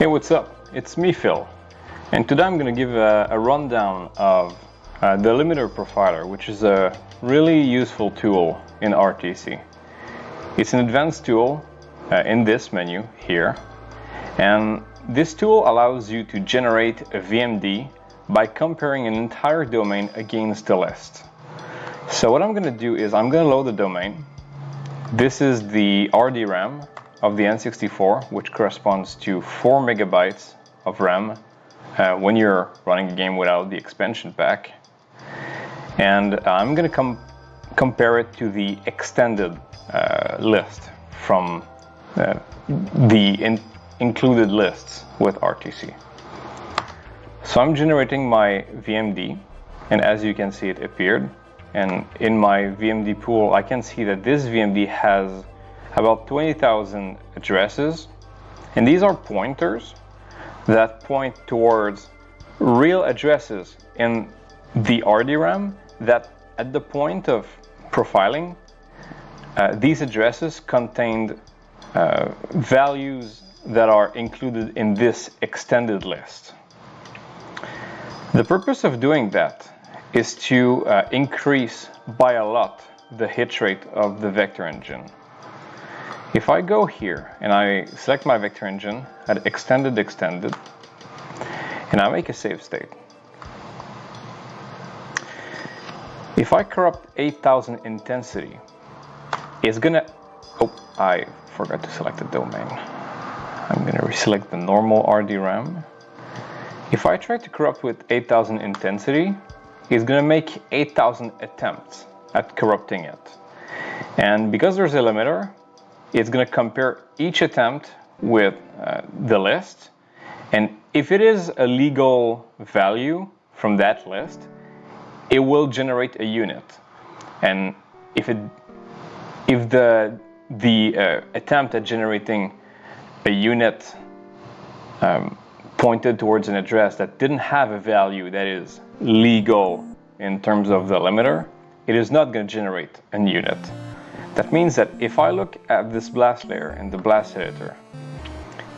Hey, what's up? It's me, Phil. And today I'm going to give a, a rundown of uh, the limiter profiler, which is a really useful tool in RTC. It's an advanced tool uh, in this menu here. And this tool allows you to generate a VMD by comparing an entire domain against the list. So what I'm going to do is I'm going to load the domain. This is the RDRAM of the N64, which corresponds to 4 megabytes of RAM uh, when you're running a game without the expansion pack. And I'm going to com compare it to the extended uh, list from uh, the in included lists with RTC. So I'm generating my VMD, and as you can see, it appeared. And in my VMD pool, I can see that this VMD has about 20,000 addresses. And these are pointers that point towards real addresses in the RDRAM that at the point of profiling, uh, these addresses contained uh, values that are included in this extended list. The purpose of doing that is to uh, increase by a lot the hit rate of the vector engine. If I go here and I select my vector engine at extended extended and I make a save state. If I corrupt 8000 intensity, it's gonna, oh, I forgot to select the domain. I'm gonna reselect the normal RDRAM. If I try to corrupt with 8000 intensity, it's gonna make 8000 attempts at corrupting it. And because there's a limiter, it's going to compare each attempt with uh, the list. And if it is a legal value from that list, it will generate a unit. And if it if the the uh, attempt at generating a unit um, pointed towards an address that didn't have a value that is legal in terms of the limiter, it is not going to generate a unit. That means that if I look at this blast layer in the blast editor,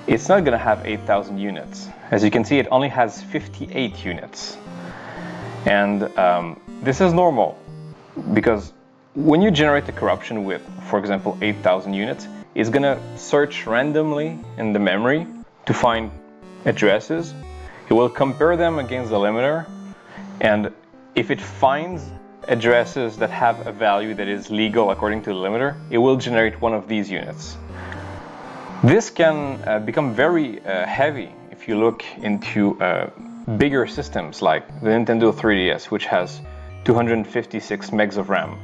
it's not going to have 8,000 units. As you can see, it only has 58 units. And um, this is normal because when you generate a corruption with, for example, 8,000 units, it's going to search randomly in the memory to find addresses. It will compare them against the limiter. And if it finds addresses that have a value that is legal according to the limiter, it will generate one of these units. This can uh, become very uh, heavy if you look into uh, bigger systems like the Nintendo 3DS, which has 256 megs of RAM.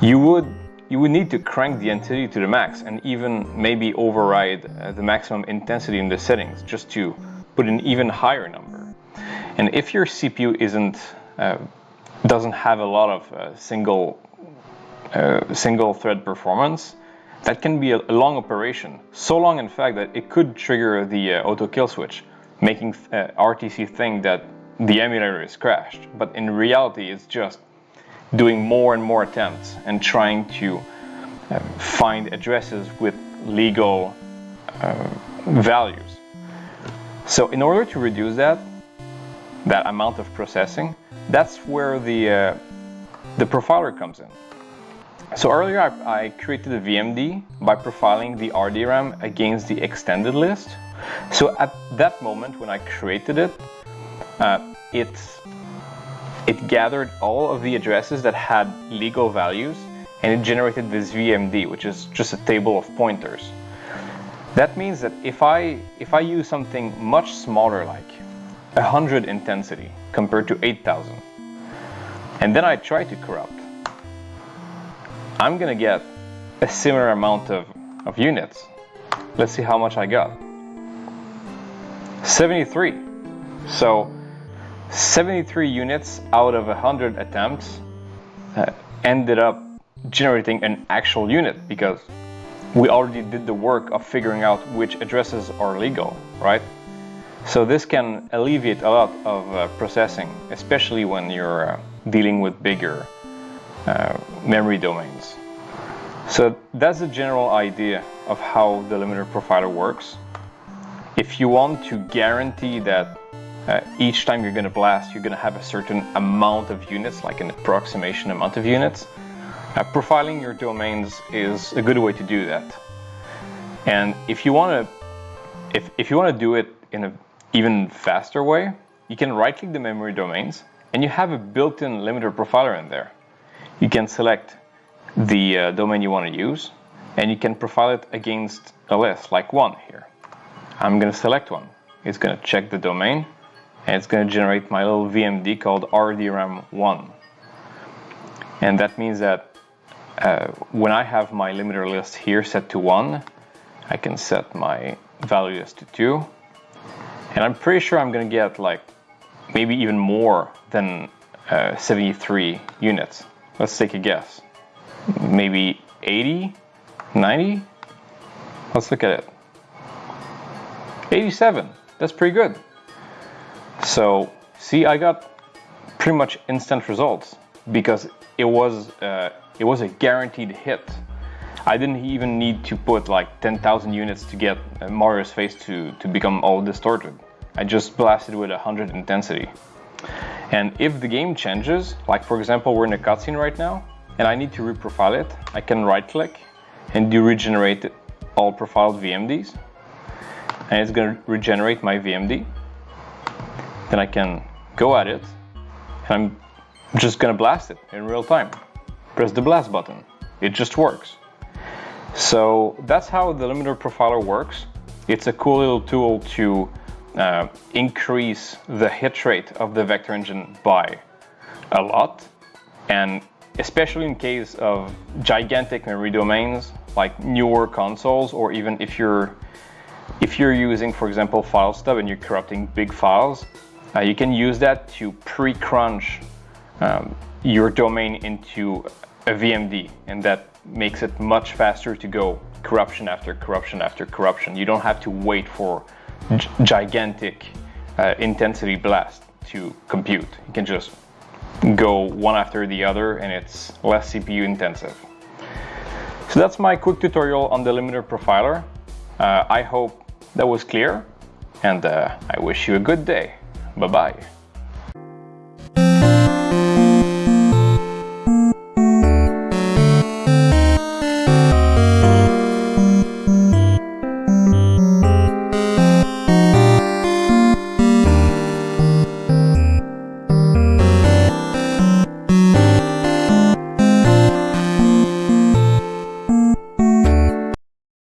You would you would need to crank the intensity to the max and even maybe override uh, the maximum intensity in the settings just to put an even higher number. And if your CPU isn't uh, doesn't have a lot of uh, single uh, single thread performance, that can be a, a, long operation. So long, in fact, that it could trigger the uh, auto kill switch, making uh, RTC think that the emulator is crashed. But in reality, it's just doing more and more attempts and trying to uh, find addresses with legal uh, values. So in order to reduce that, that amount of processing, that's where the, uh, the profiler comes in. So earlier I, I, created a VMD by profiling the RDRAM against the extended list. So at that moment when I created it, uh, it, it gathered all of the addresses that had legal values and it generated this VMD, which is just a table of pointers. That means that if I, if I use something much smaller like 100 intensity compared to 8000 and then I try to corrupt. I'm gonna get a similar amount of, of units. Let's see how much I got. 73 so 73 units out of 100 attempts uh, ended up generating an actual unit because we already did the work of figuring out which addresses are legal, right? So this can alleviate a lot of uh, processing, especially when you're uh, dealing with bigger uh, memory domains. So that's the general idea of how the limiter profiler works. if you want to guarantee that uh, each time you're going to blast, you're going to have a certain amount of units, like an approximation amount of units, uh, profiling your domains is a good way to do that. And if you want to, if, if you want to do it in an even faster way, you can right-click the memory domains, and you have a built-in limiter profiler in there. You can select the uh, domain you want to use, and you can profile it against a list, like one here. I'm going to select one. It's going to check the domain, and it's going to generate my little VMD called RDRAM1. And that means that uh, when I have my limiter list here set to 1, I can set my value as to 2. And I'm pretty sure I'm to get like maybe even more than uh, 73 units. Let's take a guess. Maybe 80, 90? Let's look at it. 87, that's pretty good. So see, I got pretty much instant results because it was uh, it was a guaranteed hit. I didn't even need to put like 10,000 units to get uh, Mario's face to, to become all distorted. I just blasted with 100 intensity. And if the game changes, like for example we're in a cutscene right now, and I need to reprofile it, I can right click and do regenerate all profiled VMDs. And it's gonna regenerate my VMD. Then I can go at it, and I'm just gonna blast it in real time. Press the blast button. It just works. So that's how the limiter profiler works. It's a cool little tool to uh, increase the hit rate of the vector engine by a lot. And especially in case of gigantic memory domains like newer consoles or even if you're if you're using for example file stub and you're corrupting big files uh, you can use that to pre-crunch um, your domain into a VMD and that makes it much faster to go corruption after corruption after corruption. You don't have to wait for gigantic uh, intensity blast to compute. You can just go one after the other and it's less CPU intensive. So that's my quick tutorial on the limiter profiler. Uh, I hope that was clear and uh, I wish you a good day. Bye-bye.